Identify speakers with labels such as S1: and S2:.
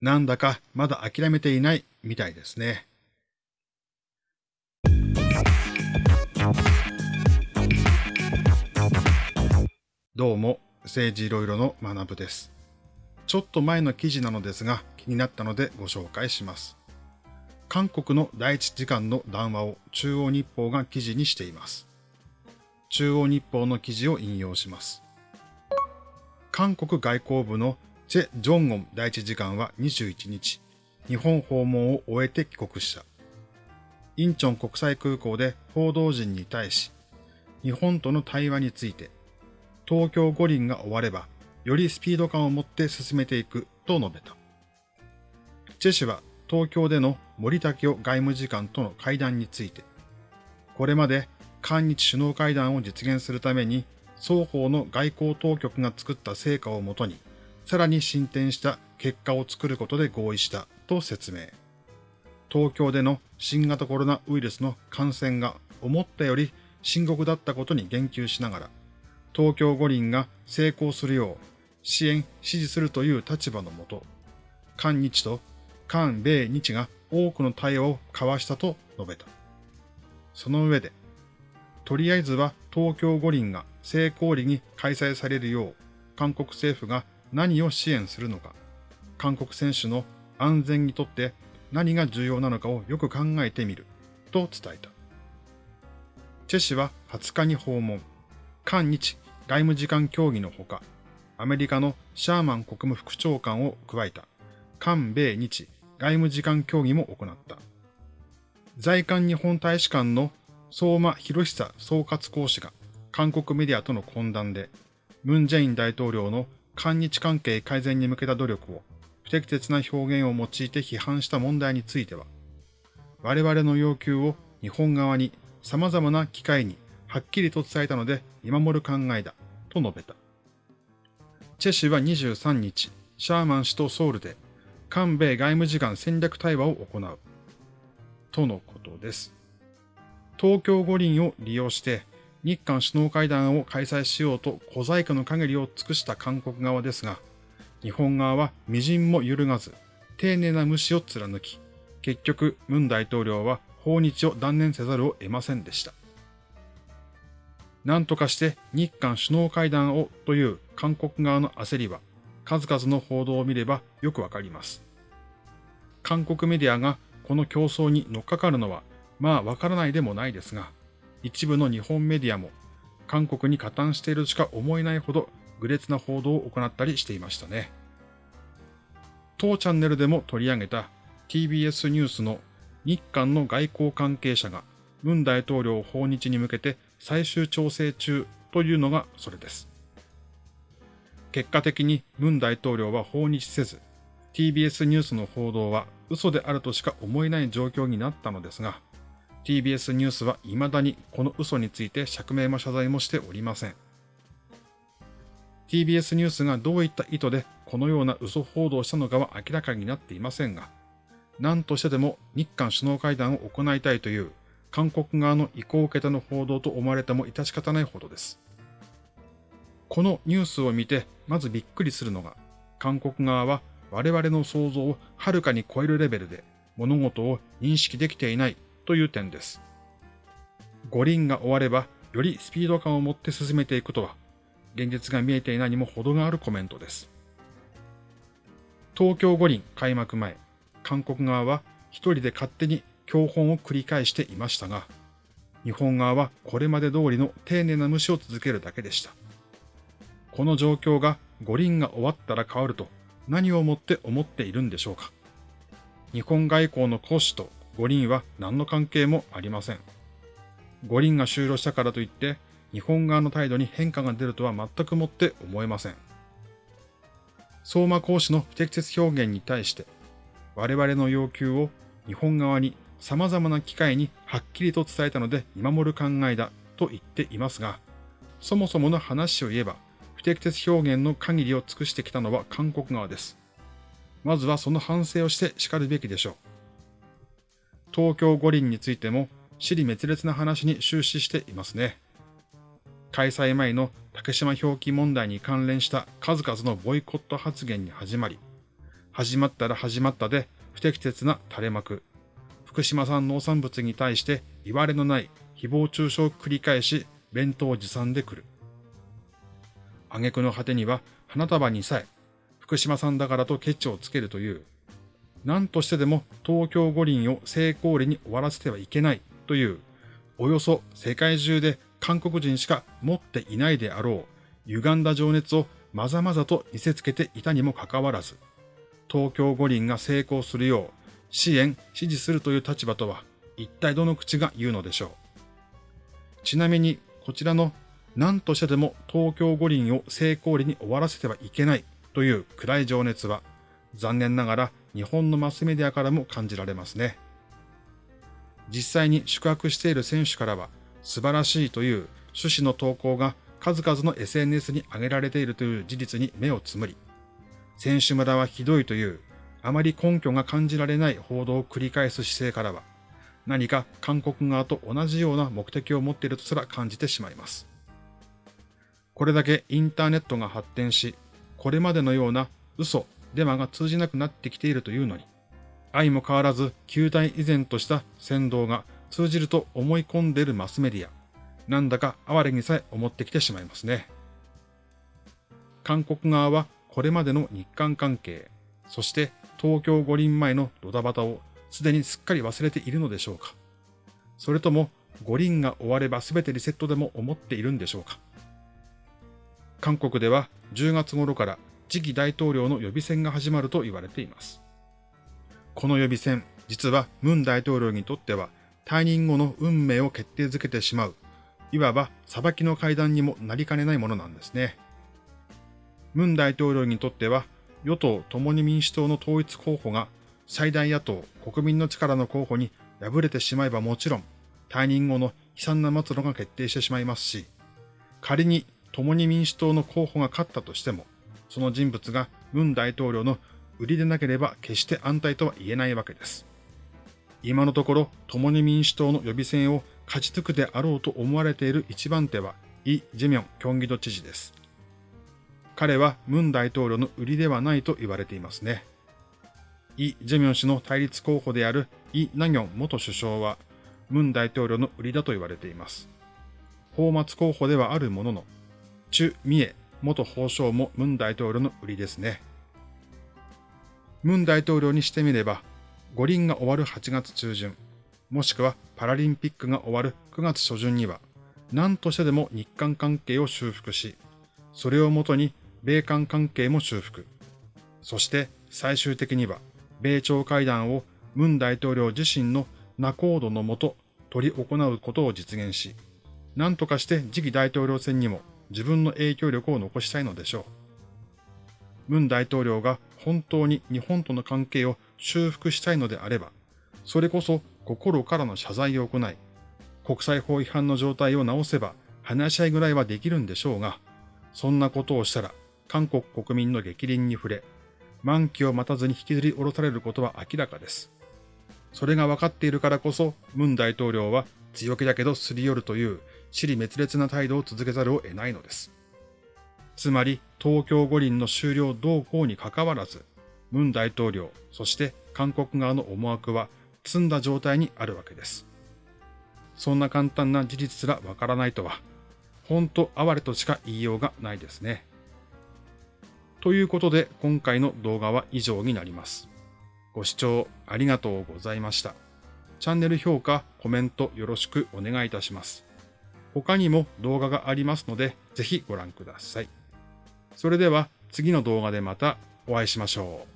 S1: なんだかまだ諦めていないみたいですね。どうも、政治いろいろの学部です。ちょっと前の記事なのですが気になったのでご紹介します。韓国の第一次官の談話を中央日報が記事にしています。中央日報の記事を引用します。韓国外交部のチェ・ジョンゴン第一次官は21日、日本訪問を終えて帰国した。インチョン国際空港で報道陣に対し、日本との対話について、東京五輪が終われば、よりスピード感を持って進めていくと述べた。チェ氏は東京での森武夫外務次官との会談について、これまで韓日首脳会談を実現するために双方の外交当局が作った成果をもとに、さらに進展した結果を作ることで合意したと説明。東京での新型コロナウイルスの感染が思ったより深刻だったことに言及しながら、東京五輪が成功するよう支援、支持するという立場のもと、韓日と韓米日が多くの対話を交わしたと述べた。その上で、とりあえずは東京五輪が成功裏に開催されるよう、韓国政府が何を支援するのか、韓国選手の安全にとって何が重要なのかをよく考えてみる、と伝えた。チェ氏は20日に訪問、韓日外務次官協議のほか、アメリカのシャーマン国務副長官を加えた、韓米日外務次官協議も行った。在韓日本大使館の相馬博久総括講師が韓国メディアとの懇談で、ムン・ジェイン大統領の韓日関係改善に向けた努力を不適切な表現を用いて批判した問題については、我々の要求を日本側に様々な機会にはっきりと伝えたので見守る考えだ、と述べた。チェ氏は23日、シャーマン氏とソウルで、韓米外務次官戦略対話を行う。とのことです。東京五輪を利用して、日韓首脳会談を開催しようと小細工の限りを尽くした韓国側ですが、日本側は微塵も揺るがず、丁寧な無視を貫き、結局、ムン大統領は訪日を断念せざるを得ませんでした。何とかして日韓首脳会談をという韓国側の焦りは、数々の報道を見ればよくわかります。韓国メディアがこの競争に乗っかかるのは、まあわからないでもないですが、一部の日本メディアも韓国に加担しているしか思えないほど愚劣な報道を行ったりしていましたね。当チャンネルでも取り上げた TBS ニュースの日韓の外交関係者が文大統領訪日に向けて最終調整中というのがそれです。結果的に文大統領は訪日せず、TBS ニュースの報道は嘘であるとしか思えない状況になったのですが、TBS ニュースは未だにこの嘘について釈明も謝罪もしておりません。TBS ニュースがどういった意図でこのような嘘報道したのかは明らかになっていませんが、何としてでも日韓首脳会談を行いたいという韓国側の意向を受けての報道と思われても致し方ないほどです。このニュースを見てまずびっくりするのが、韓国側は我々の想像をはるかに超えるレベルで物事を認識できていないという点です。五輪が終われば、よりスピード感を持って進めていくとは、現実が見えていないにも程があるコメントです。東京五輪開幕前、韓国側は一人で勝手に教本を繰り返していましたが、日本側はこれまで通りの丁寧な無視を続けるだけでした。この状況が五輪が終わったら変わると何をもって思っているんでしょうか。日本外交の講師と五輪は何の関係もありません。五輪が終了したからといって、日本側の態度に変化が出るとは全くもって思えません。相馬講師の不適切表現に対して、我々の要求を日本側に様々な機会にはっきりと伝えたので見守る考えだと言っていますが、そもそもの話を言えば、不適切表現の限りを尽くしてきたのは韓国側です。まずはその反省をして叱るべきでしょう。東京五輪についても、尻滅裂な話に終始していますね。開催前の竹島表記問題に関連した数々のボイコット発言に始まり、始まったら始まったで不適切な垂れ幕。福島産農産物に対して言われのない誹謗中傷を繰り返し弁当を持参でくる。挙句の果てには花束にさえ福島産だからとケチをつけるという、何としてでも東京五輪を成功裏に終わらせてはいけないという、およそ世界中で韓国人しか持っていないであろう、歪んだ情熱をまざまざと見せつけていたにもかかわらず、東京五輪が成功するよう支援、支持するという立場とは一体どの口が言うのでしょう。ちなみにこちらの何としてでも東京五輪を成功裏に終わらせてはいけないという暗い情熱は残念ながら日本のマスメディアからも感じられますね。実際に宿泊している選手からは素晴らしいという趣旨の投稿が数々の SNS に上げられているという事実に目をつむり、選手村はひどいというあまり根拠が感じられない報道を繰り返す姿勢からは、何か韓国側と同じような目的を持っているとすら感じてしまいます。これだけインターネットが発展し、これまでのような嘘、デマが通じなくなってきているというのに、相も変わらず球体依然とした先導が通じると思い込んでいるマスメディア、なんだか哀れにさえ思ってきてしまいますね。韓国側はこれまでの日韓関係、そして東京五輪前のドタバタをすでにすっかり忘れているのでしょうか。それとも五輪が終われば全てリセットでも思っているんでしょうか。韓国では10月頃から次期大統領の予備選が始まると言われています。この予備選、実はムン大統領にとっては退任後の運命を決定づけてしまう、いわば裁きの階段にもなりかねないものなんですね。ムン大統領にとっては与党共に民主党の統一候補が最大野党国民の力の候補に敗れてしまえばもちろん退任後の悲惨な末路が決定してしまいますし、仮に共に民主党の候補が勝ったとしても、その人物がムン大統領の売りでなければ決して安泰とは言えないわけです。今のところ、共に民主党の予備選を勝ち抜くであろうと思われている一番手は、イ・ジェミョン、キョンギド知事です。彼はムン大統領の売りではないと言われていますね。イ・ジェミョン氏の対立候補であるイ・ナギョン元首相は、ムン大統領の売りだと言われています。法末候補ではあるものの、チュ・ミエ元法相もムン大統領の売りですね。ムン大統領にしてみれば、五輪が終わる8月中旬、もしくはパラリンピックが終わる9月初旬には、何としてでも日韓関係を修復し、それをもとに米韓関係も修復。そして最終的には、米朝会談をムン大統領自身の仲人のもと取り行うことを実現し、何とかして次期大統領選にも自分の影響力を残したいのでしょう。ムン大統領が本当に日本との関係を修復したいのであれば、それこそ心からの謝罪を行い、国際法違反の状態を直せば話し合いぐらいはできるんでしょうが、そんなことをしたら韓国国民の激鱗に触れ、満期を待たずに引きずり下ろされることは明らかです。それが分かっているからこそ、ムン大統領は強気だけどすり寄るという尻滅裂な態度を続けざるを得ないのです。つまり、東京五輪の終了動向にかかわらず、ムン大統領、そして韓国側の思惑は積んだ状態にあるわけです。そんな簡単な事実すらわからないとは、ほんと哀れとしか言いようがないですね。ということで、今回の動画は以上になります。ご視聴ありがとうございました。チャンネル評価、コメントよろしくお願いいたします。他にも動画がありますので、ぜひご覧ください。それでは次の動画でまたお会いしましょう。